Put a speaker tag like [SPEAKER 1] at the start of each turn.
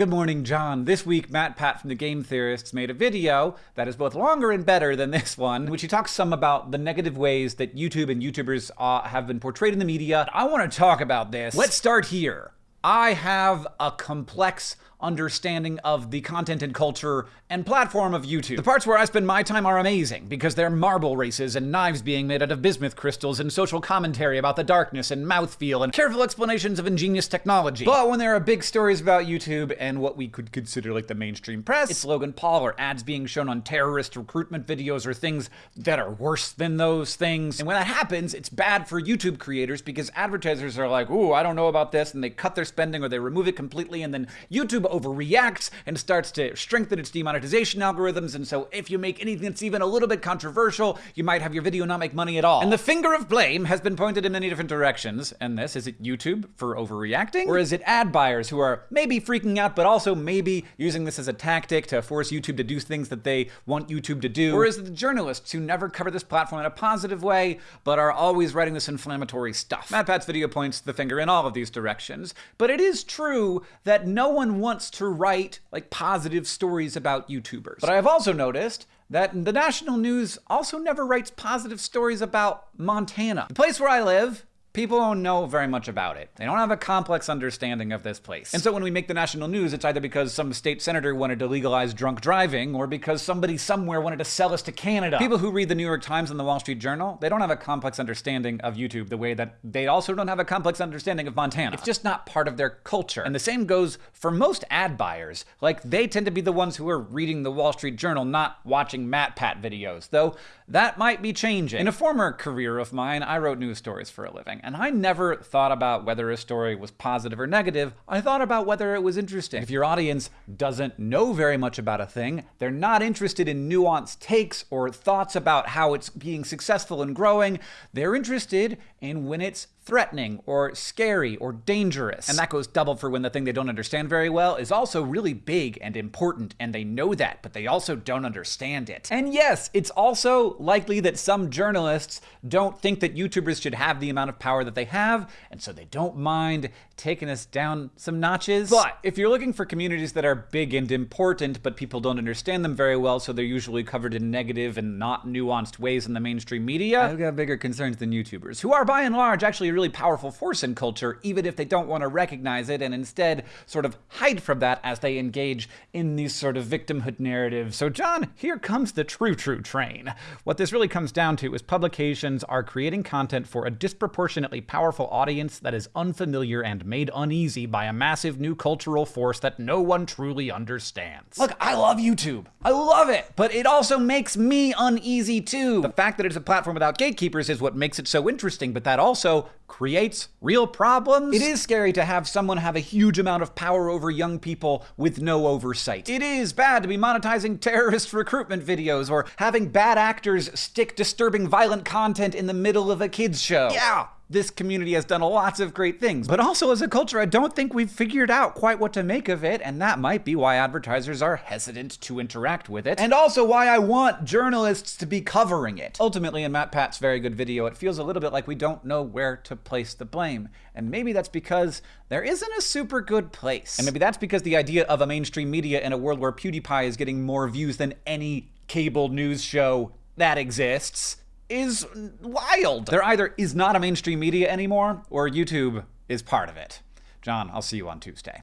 [SPEAKER 1] Good morning, John. This week, MatPat from the Game Theorists made a video that is both longer and better than this one, in which he talks some about the negative ways that YouTube and YouTubers uh, have been portrayed in the media. I want to talk about this. Let's start here. I have a complex understanding of the content and culture and platform of YouTube. The parts where I spend my time are amazing because they're marble races and knives being made out of bismuth crystals and social commentary about the darkness and mouthfeel and careful explanations of ingenious technology. But when there are big stories about YouTube and what we could consider like the mainstream press, it's Logan Paul or ads being shown on terrorist recruitment videos or things that are worse than those things. And when that happens, it's bad for YouTube creators because advertisers are like, ooh, I don't know about this, and they cut their spending or they remove it completely, and then YouTube overreacts and starts to strengthen its demonetization algorithms. And so if you make anything that's even a little bit controversial, you might have your video not make money at all. And the finger of blame has been pointed in many different directions. And this, is it YouTube for overreacting? Or is it ad buyers who are maybe freaking out, but also maybe using this as a tactic to force YouTube to do things that they want YouTube to do? Or is it the journalists who never cover this platform in a positive way, but are always writing this inflammatory stuff? MatPat's video points the finger in all of these directions. But it is true that no one wants wants to write like positive stories about YouTubers. But I have also noticed that the national news also never writes positive stories about Montana. The place where I live People don't know very much about it. They don't have a complex understanding of this place. And so when we make the national news, it's either because some state senator wanted to legalize drunk driving or because somebody somewhere wanted to sell us to Canada. People who read the New York Times and the Wall Street Journal, they don't have a complex understanding of YouTube the way that they also don't have a complex understanding of Montana. It's just not part of their culture. And the same goes for most ad buyers. Like, they tend to be the ones who are reading the Wall Street Journal, not watching MatPat videos, though that might be changing. In a former career of mine, I wrote news stories for a living and I never thought about whether a story was positive or negative. I thought about whether it was interesting. If your audience doesn't know very much about a thing, they're not interested in nuanced takes or thoughts about how it's being successful and growing. They're interested in when it's threatening or scary or dangerous. And that goes double for when the thing they don't understand very well is also really big and important, and they know that, but they also don't understand it. And yes, it's also likely that some journalists don't think that YouTubers should have the amount of power that they have, and so they don't mind taking us down some notches. But if you're looking for communities that are big and important, but people don't understand them very well, so they're usually covered in negative and not nuanced ways in the mainstream media, I've got bigger concerns than YouTubers, who are by and large actually a really powerful force in culture, even if they don't want to recognize it and instead sort of hide from that as they engage in these sort of victimhood narratives. So, John, here comes the true, true train. What this really comes down to is publications are creating content for a disproportionately powerful audience that is unfamiliar and made uneasy by a massive new cultural force that no one truly understands. Look, I love YouTube. I love it, but it also makes me uneasy too. The fact that it's a platform without gatekeepers is what makes it so interesting, but that also creates real problems. It is scary to have someone have a huge amount of power over young people with no oversight. It is bad to be monetizing terrorist recruitment videos or having bad actors stick disturbing violent content in the middle of a kids show. Yeah, this community has done lots of great things. But also as a culture, I don't think we've figured out quite what to make of it, and that might be why advertisers are hesitant to interact with it. And also why I want journalists to be covering it. Ultimately, in MatPat's very good video, it feels a little bit like we don't know where to place the blame. And maybe that's because there isn't a super good place. And maybe that's because the idea of a mainstream media in a world where PewDiePie is getting more views than any cable news show that exists is wild. There either is not a mainstream media anymore, or YouTube is part of it. John, I'll see you on Tuesday.